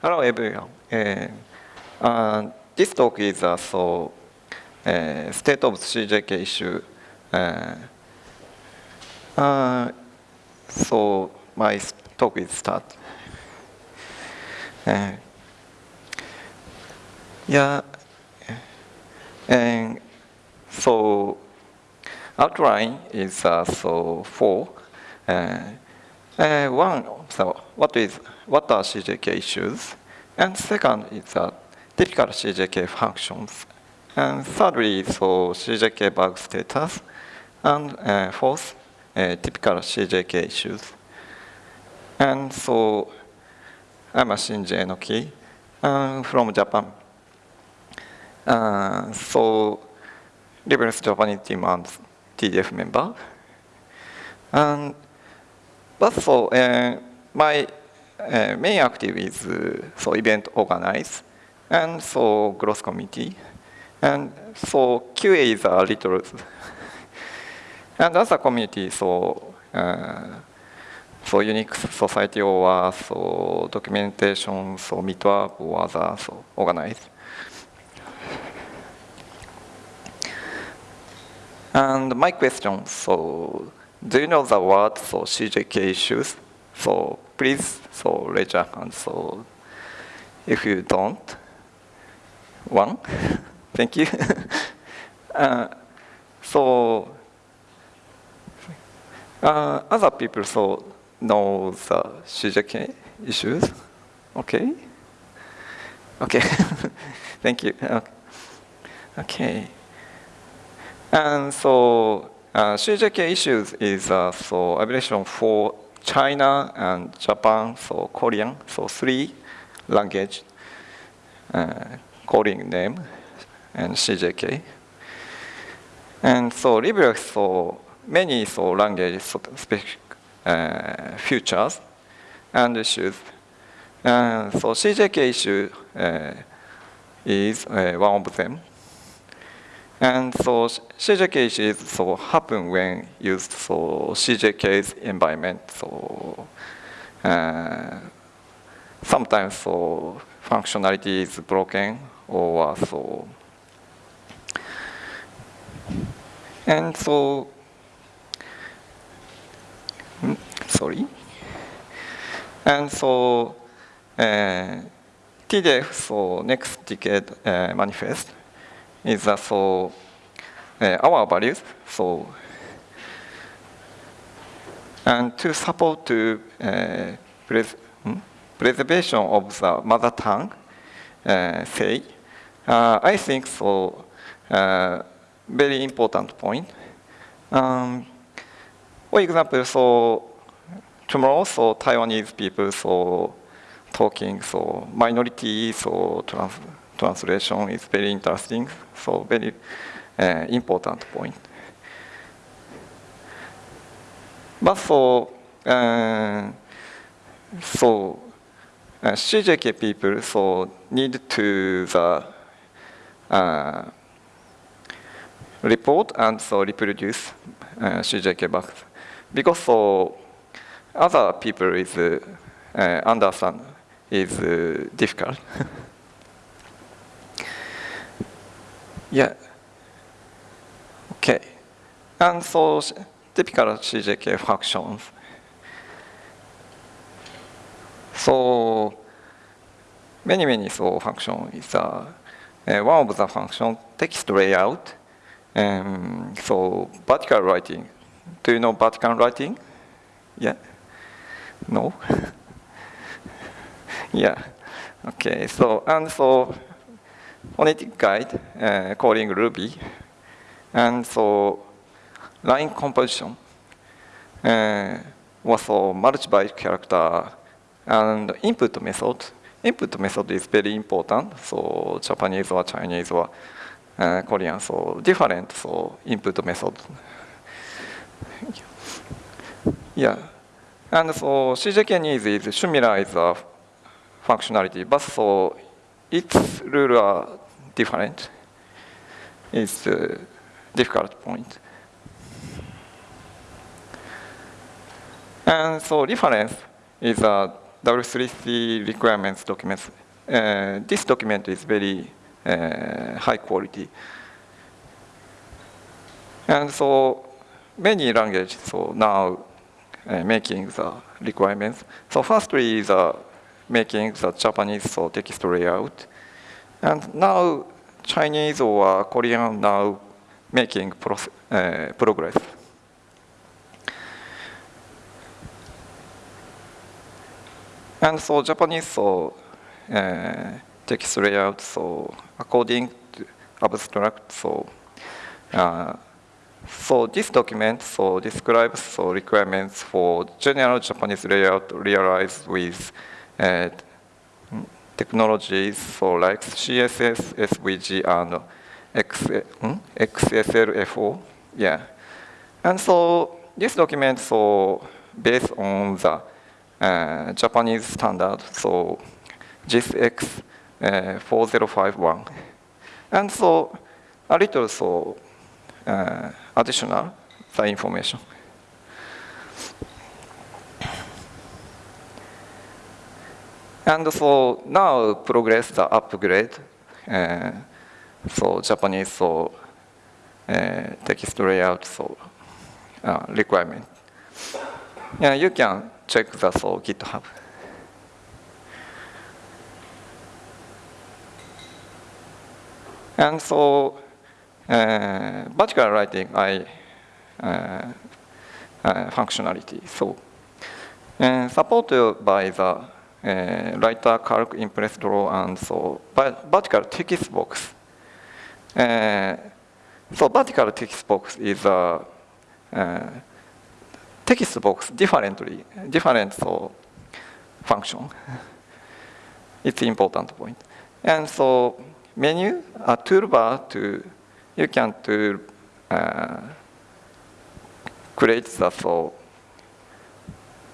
Hello everyone. Uh, uh, this talk is uh, so uh, state of CJK issue. Uh, so my talk is start. Yeah, and so outline is uh, so four. Uh, one, so what is what are CJK issues? And second is uh, typical CJK functions. And thirdly, so CJK bug status. And uh, fourth, uh, typical CJK issues. And so I'm a Shinji Enoki uh, from Japan. Uh, so Liberals Japanese team and TDF member. And but so uh, my uh, main active is uh, so event organize and so growth committee and so QA is a little and other community so uh, so Unix society or so documentation so meetup or other so organize and my question so do you know the word for CJK issues? So please so raise your hand. So if you don't, one, thank you. uh, so uh, other people so know the CJK issues. Okay. Okay. thank you. Okay. And so uh, CJK issues is uh, so abbreviation for China and Japan, so Korean, so three language uh, name and CJK. And so LibreX so many so language so specific uh, and issues. And so CJK issue uh, is uh, one of them. And so CJK is so happen when used so CJK's environment. So uh, sometimes so functionality is broken or so. And so sorry. And so uh, TDF so next decade uh, manifest is uh, so uh, our values. So and to support to uh, pres hmm? preservation of the mother tongue, uh, say, uh, I think so. Uh, very important point. Um, for example, so tomorrow, so Taiwanese people, so talking, so minority, so trans translation is very interesting. So very uh, important point. But for uh, so uh, CJK people so need to the uh, report and so reproduce uh, CJK bugs because so other people is uh, understand is uh, difficult. yeah. Okay. And so typical CJK functions. So many, many so function is uh, uh, one of the function text layout. Um, so vertical writing. Do you know vertical writing? Yeah? No? yeah. Okay, so, and so phonetic guide, uh, calling Ruby. And so line composition uh, was so multi-byte character and input method. Input method is very important. So Japanese or Chinese or uh, Korean, so different so input method. yeah. And so CJK needs is similar is a functionality, but so its rules are different. It's a difficult point. And so reference is a W3C requirements document. Uh, this document is very uh, high quality. And so many languages so now uh, making the requirements. So firstly is uh, making the Japanese so text layout. And now Chinese or Korean now making pro uh, progress. And so Japanese so uh, text layout so according to abstract so uh, so this document so describes so requirements for general Japanese layout realized with uh, technologies so like CSS, SVG, and X, um, XSLFO. Yeah. And so this document so based on the uh, Japanese standard, so JISX uh, 4051. And so a little so uh, additional the information. And so now progress the upgrade. Uh, so Japanese so uh, text layout so uh, requirement. Yeah, you can check the so GitHub. And so uh, vertical writing I uh, uh, functionality. So uh, supported by the uh, writer calc impress draw and so vertical text box. Uh, so vertical text box is a uh, text box differently, different so function. it's important point. And so menu, a toolbar to, you can to uh, create the so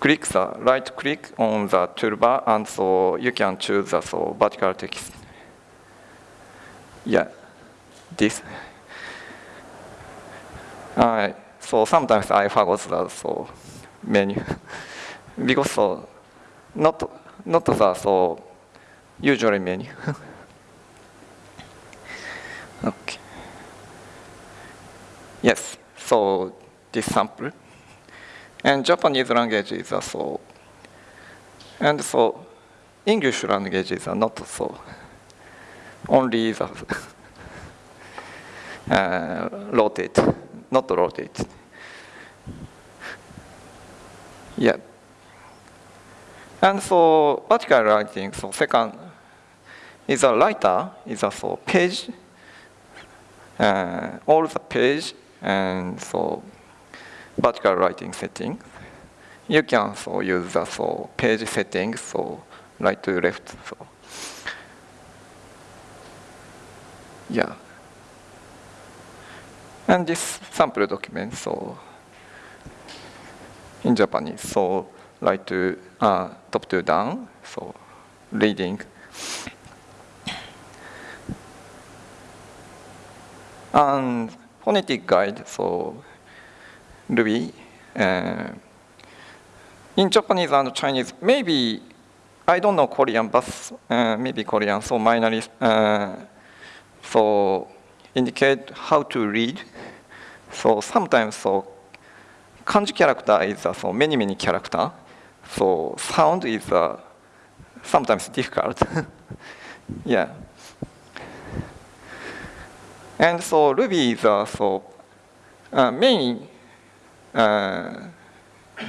click the right click on the toolbar and so you can choose the so vertical text. Yeah, this. Alright, so sometimes I forgot the so menu because so not not the so usually menu. okay. Yes, so this sample. And Japanese language is so. And so English languages are not so. Only the uh, rotate, not rotate. Yeah. And so vertical writing, so second is a writer, is a so page, uh, all the page, and so vertical writing setting. You can so use the so page settings, so right to left. So yeah. And this sample document, so in Japanese, so right to uh, top to down, so reading. And phonetic guide, so Ruby. Uh, in Japanese and Chinese, maybe, I don't know Korean, but uh, maybe Korean, so minor uh, so indicate how to read. So sometimes, so kanji character is uh, so many, many character. So sound is uh, sometimes difficult. yeah. And so Ruby is uh, so uh, main な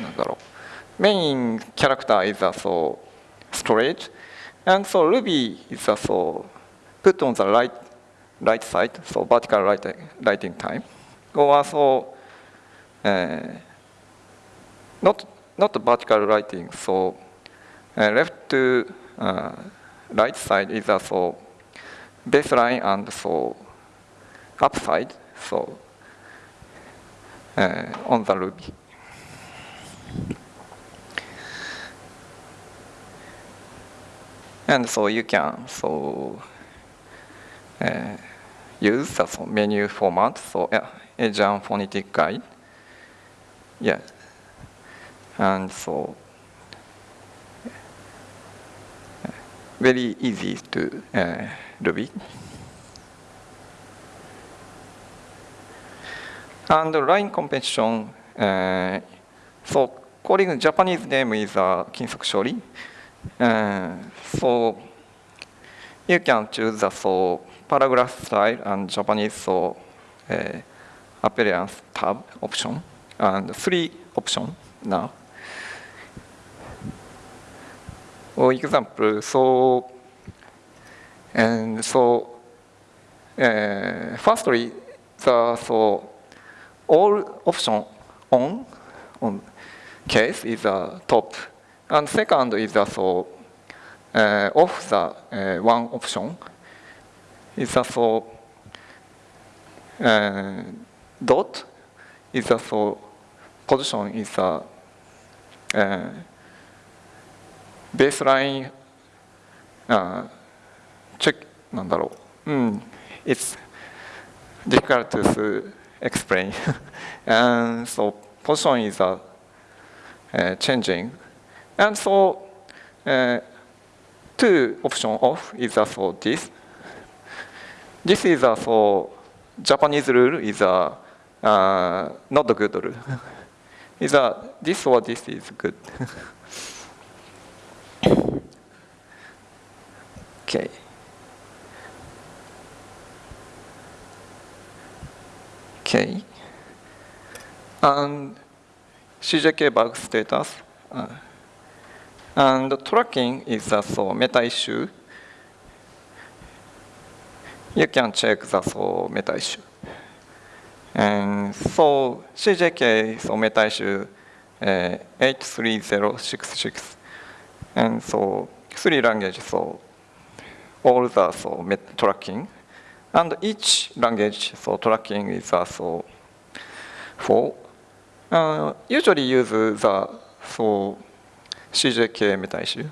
んだろうメインキャラクター is also storage and so Ruby is also put on the right right side so vertical writing, writing time or also uh, not not vertical writing so uh, left to uh, right side is also baseline and so upside so on the Ruby. And so you can so uh, use the so menu format, so yeah, Asian phonetic guide. Yeah. And so very easy to uh, Ruby. And line competition, uh, so calling Japanese name is uh, Kinsoku Shori. Uh, so you can choose the so paragraph style and Japanese so uh, appearance tab option and three option now. For example, so and so uh, firstly the so all option on on case is a top and second is the so uh, off the uh, one option is also uh, dot is also position is a uh, baseline uh, check なんだろう、うん、it's difficult to explain. And so position is a uh, changing. And so uh, two option off is a so this. This is a so Japanese rule is a uh, not good rule. Is a this or this is good? Okay k. And CJK bug status uh, and tracking is a so meta issue you can check the so meta issue and so CJK so meta issue uh, 83066 and so three language so all the so met tracking and each language so tracking is also for uh, usually use the so CJK meta issue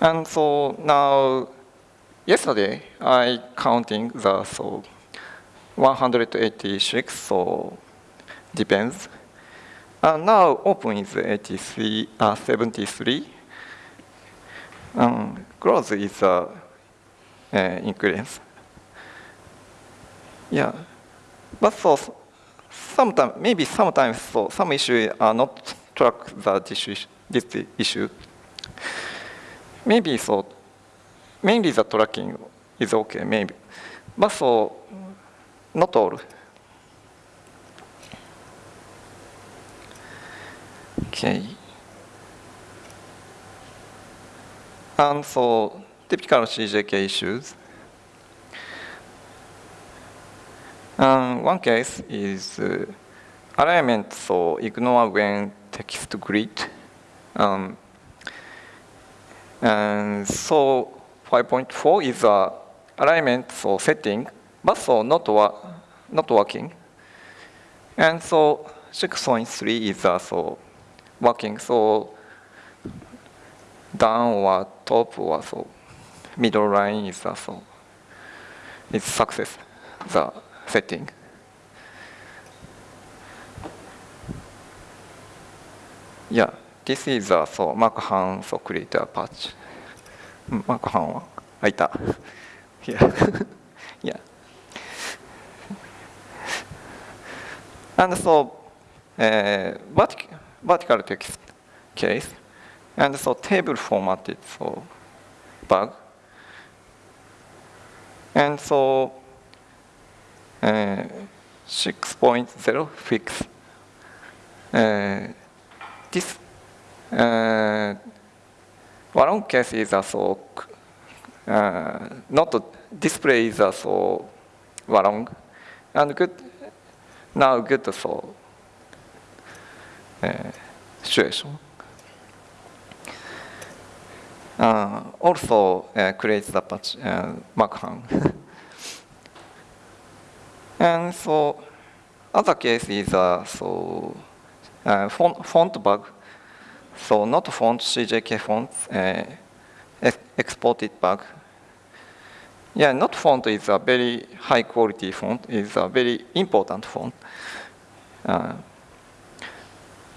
and so now yesterday I counting the so 186 so depends and now open is 83 uh, 73 um, growth is uh, uh, increase yeah but so sometimes maybe sometimes so some issues are not track the issue this issue maybe so mainly the tracking is okay maybe but so not all okay and so typical CJK issues Um, one case is uh, alignment, so ignore when text grid. Um, and so 5.4 is a alignment so setting, but so not, wa not working. And so 6.3 is also working, so down or top or so middle line is a so it's success. The setting. Yeah, this is a so Markhan so create a patch. Markhan は開いた。Yeah. yeah. And so uh, vertical, vertical text case and so table formatted so bug and so uh, 6.0 fix. Uh, this uh, one case is also uh, not display is also wrong and good now good so uh, situation. Uh, also uh, creates the patch uh, Markhan. And so other case is uh, so uh, font, font bug. So not font CJK fonts uh, exported bug. Yeah, not font is a very high quality font. is a very important font. Uh,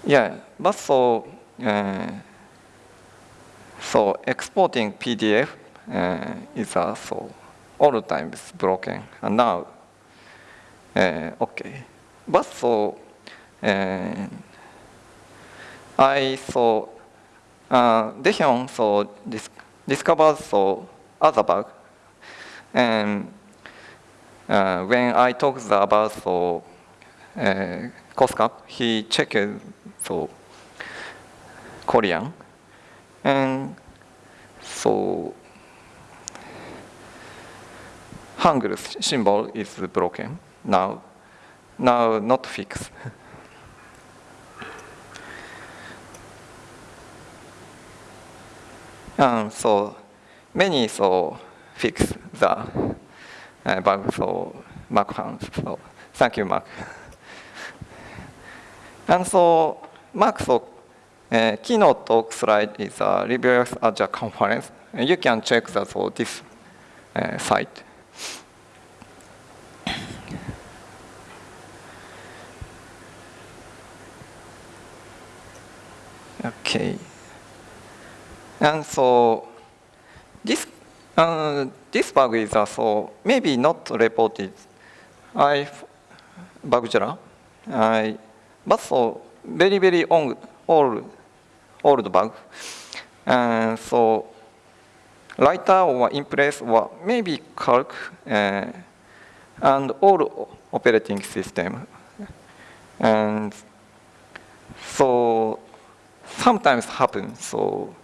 yeah, but so uh, so exporting PDF uh, is also all the times broken. And now, uh, okay. But so, uh, I saw, uh, Dehyun so dis discovered so other bug. And uh, when I talked about so uh, COSCAP, he checked so Korean. And so Hangul symbol is broken now. Now not fixed. and so many so fix the uh, bug so Mac found. So thank you, Mac. and so Mac so uh, keynote talk slide is a ReviewX Azure conference. And you can check that for this uh, site. Okay. And so this uh, this bug is also maybe not reported. I Bugjara, I but so very very old old old bug. And so writer or Impress or maybe Calc uh, and all operating system. And so sometimes happen. So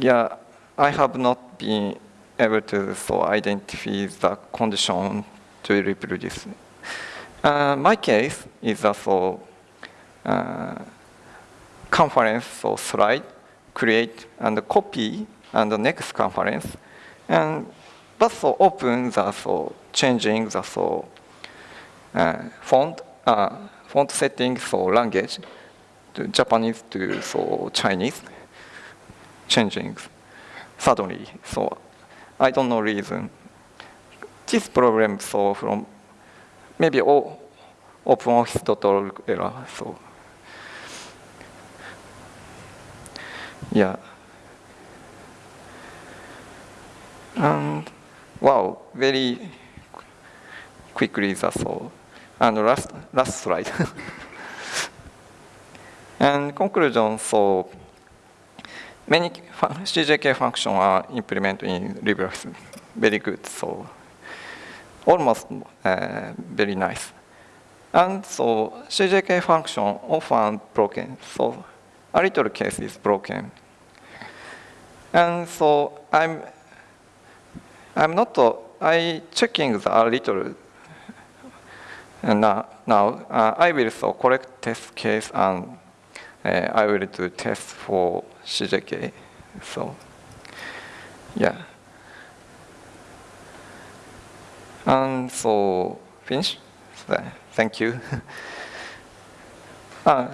yeah, I have not been able to so identify the condition to reproduce. Uh, my case is also uh, conference so slide, create and copy and the next conference. And but so open the so changing the so uh, font uh, font settings so language to Japanese to so Chinese changing suddenly. So I don't know reason. This problem so from maybe all OpenOffice.org error. So yeah. And wow, very quickly that's all. And last last slide. and conclusion, so many CJK functions are implemented in LibreOffice. Very good, so almost uh, very nice. And so CJK function often broken, so a little case is broken. And so I'm I'm not I checking the a little and now, now uh, I will so correct test case and uh, I will do test for CJK. So yeah. And so finish. So, thank you. uh,